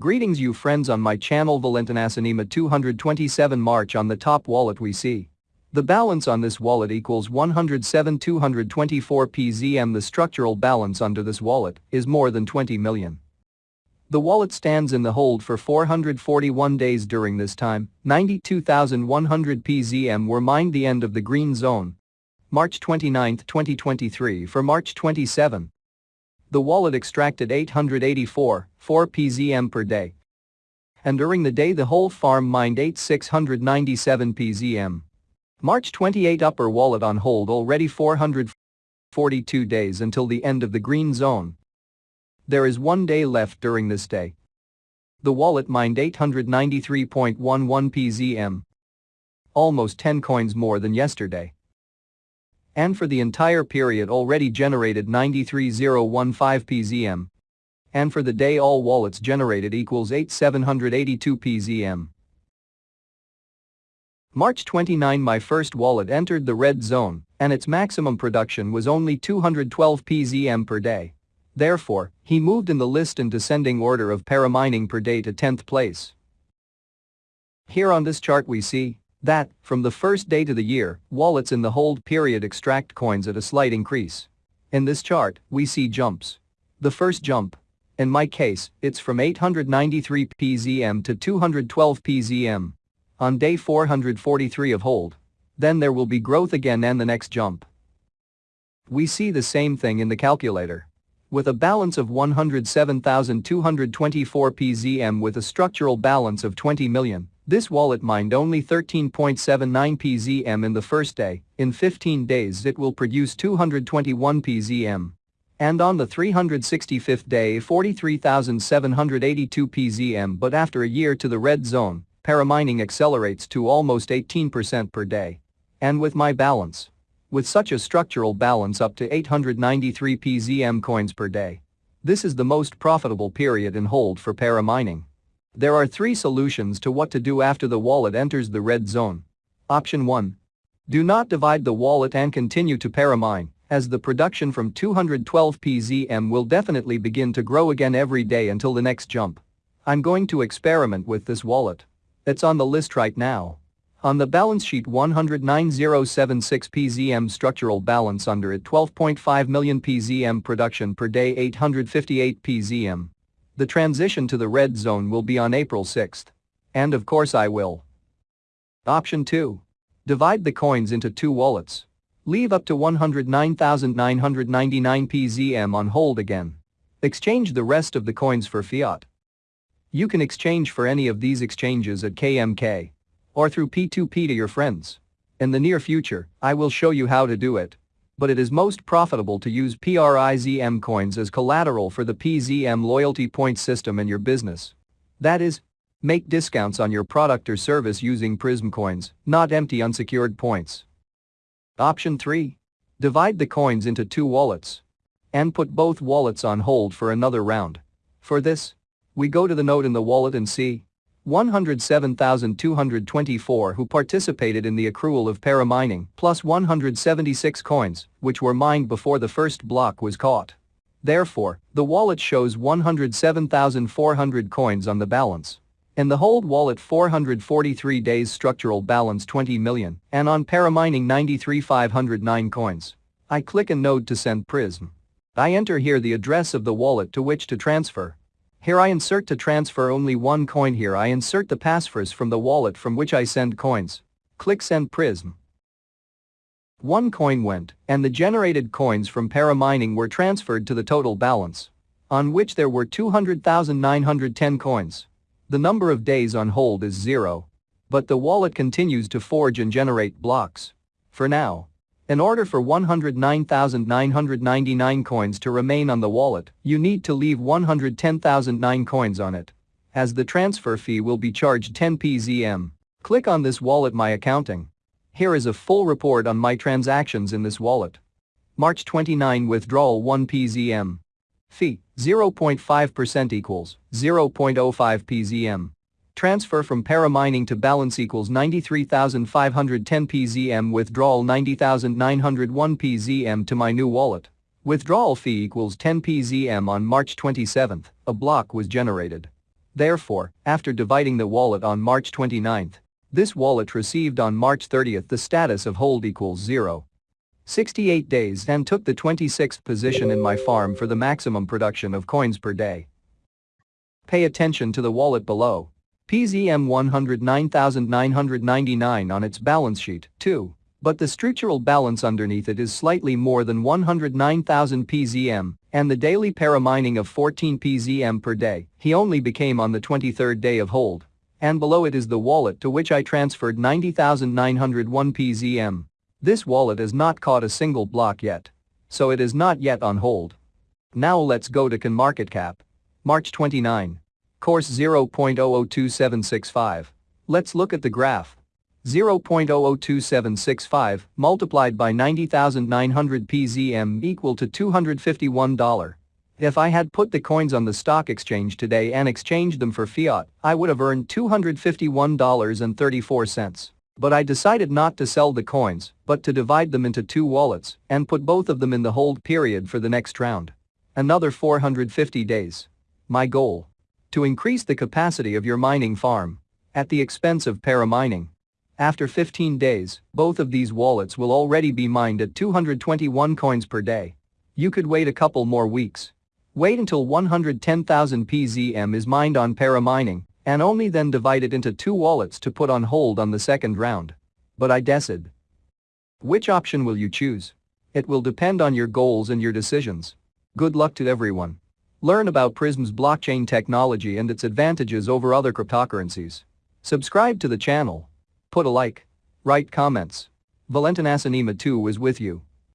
Greetings you friends on my channel Valentinasanima 227 March on the top wallet we see. The balance on this wallet equals 107 224 PZM the structural balance under this wallet is more than 20 million. The wallet stands in the hold for 441 days during this time, 92,100 PZM were mined the end of the green zone. March 29, 2023 for March 27, the wallet extracted 884, 4 PZM per day. And during the day the whole farm mined 8697 PZM. March 28 upper wallet on hold already 442 days until the end of the green zone. There is one day left during this day. The wallet mined 893.11 PZM. Almost 10 coins more than yesterday and for the entire period already generated 93015 PZM. And for the day all wallets generated equals 8782 PZM. March 29 my first wallet entered the red zone and its maximum production was only 212 PZM per day. Therefore, he moved in the list in descending order of paramining per day to 10th place. Here on this chart we see that, from the first day to the year, wallets in the hold period extract coins at a slight increase. In this chart, we see jumps. The first jump. In my case, it's from 893 PZM to 212 PZM. On day 443 of hold. Then there will be growth again and the next jump. We see the same thing in the calculator. With a balance of 107,224 PZM with a structural balance of 20 million, this wallet mined only 13.79 PZM in the first day, in 15 days it will produce 221 PZM. And on the 365th day 43,782 PZM but after a year to the red zone, paramining accelerates to almost 18% per day. And with my balance. With such a structural balance up to 893 PZM coins per day. This is the most profitable period in hold for paramining. There are three solutions to what to do after the wallet enters the red zone. Option 1. Do not divide the wallet and continue to paramine, as the production from 212 PZM will definitely begin to grow again every day until the next jump. I'm going to experiment with this wallet. It's on the list right now. On the balance sheet 109,076 PZM structural balance under it 12.5 million PZM production per day 858 PZM. The transition to the red zone will be on April 6th. And of course I will. Option 2. Divide the coins into two wallets. Leave up to 109,999 PZM on hold again. Exchange the rest of the coins for fiat. You can exchange for any of these exchanges at KMK. Or through P2P to your friends. In the near future, I will show you how to do it but it is most profitable to use PRIZM coins as collateral for the PZM loyalty point system in your business. That is, make discounts on your product or service using PRIZM coins, not empty unsecured points. Option 3. Divide the coins into two wallets. And put both wallets on hold for another round. For this, we go to the node in the wallet and see 107,224 who participated in the accrual of paramining plus 176 coins, which were mined before the first block was caught. Therefore, the wallet shows 107,400 coins on the balance. In the hold wallet 443 days structural balance 20 million and on paramining 93,509 coins. I click a node to send PRIZM. I enter here the address of the wallet to which to transfer here I insert to transfer only one coin here I insert the passphrase from the wallet from which I send coins. Click send PRIZM. One coin went, and the generated coins from paramining were transferred to the total balance. On which there were 200,910 coins. The number of days on hold is zero. But the wallet continues to forge and generate blocks. For now, in order for 109,999 coins to remain on the wallet, you need to leave 110,009 coins on it. As the transfer fee will be charged 10 PZM. Click on this wallet My Accounting. Here is a full report on my transactions in this wallet. March 29 withdrawal 1 PZM. Fee 0.5% equals 0.05 PZM. Transfer from paramining to balance equals 93,510 PZM withdrawal 90,901 PZM to my new wallet. Withdrawal fee equals 10 PZM on March 27, a block was generated. Therefore, after dividing the wallet on March 29, this wallet received on March 30 the status of hold equals 0. 68 days and took the 26th position in my farm for the maximum production of coins per day. Pay attention to the wallet below. PZM 109,999 on its balance sheet, too. But the structural balance underneath it is slightly more than 109,000 PZM, and the daily para mining of 14 PZM per day, he only became on the 23rd day of hold. And below it is the wallet to which I transferred 90,901 PZM. This wallet has not caught a single block yet. So it is not yet on hold. Now let's go to CoinMarketCap. March 29. Course 0.002765. Let's look at the graph. 0.002765 multiplied by 90,900 PZM equal to $251. If I had put the coins on the stock exchange today and exchanged them for fiat, I would have earned $251.34. But I decided not to sell the coins, but to divide them into two wallets and put both of them in the hold period for the next round. Another 450 days. My goal. To increase the capacity of your mining farm. At the expense of para-mining. After 15 days, both of these wallets will already be mined at 221 coins per day. You could wait a couple more weeks. Wait until 110,000 PZM is mined on para-mining and only then divide it into two wallets to put on hold on the second round. But I decide. Which option will you choose? It will depend on your goals and your decisions. Good luck to everyone. Learn about PRIZM's blockchain technology and its advantages over other cryptocurrencies. Subscribe to the channel. Put a like. Write comments. Valentin Asanima 2 is with you.